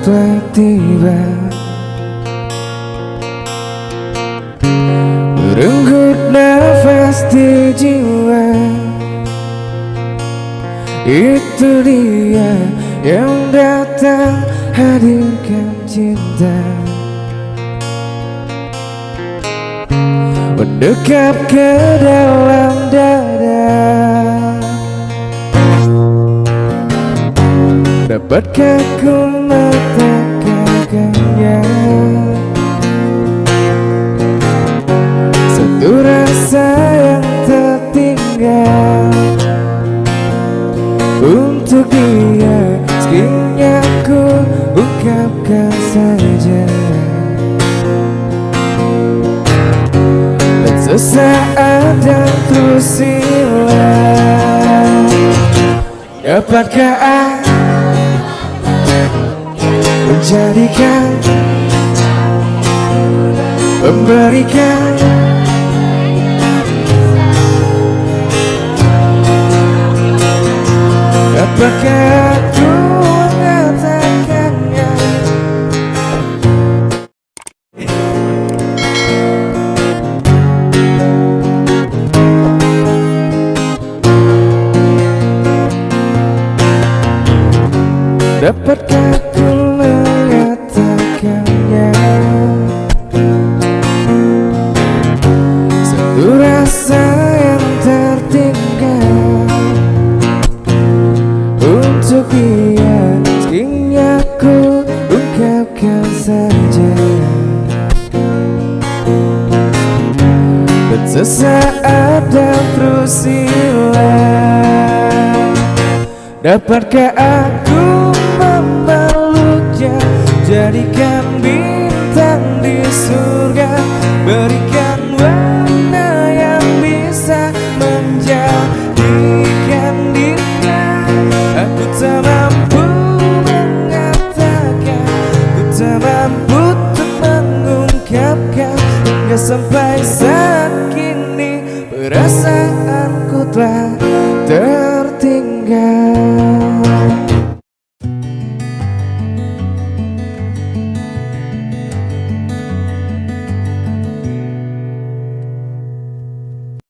tiba-tiba Renggut nafas di jiwa. Itu dia yang datang hadirkan cinta. Mendekap ke dalam dada. Dapatkah ku dia Sekiranya ku ungkapkan saja. Dan sesaat dan terus hilang Dapatkah aku menjadikan memberikan mengatakannya Dapatkah ku Dia Sekiranya ku ungkapkan saja. Sesaat dan terus hilang Dapatkah aku memeluknya? Jadikan bintang di surga. Berikan warna yang bisa menjadikan sampai saat kini perasaanku telah ter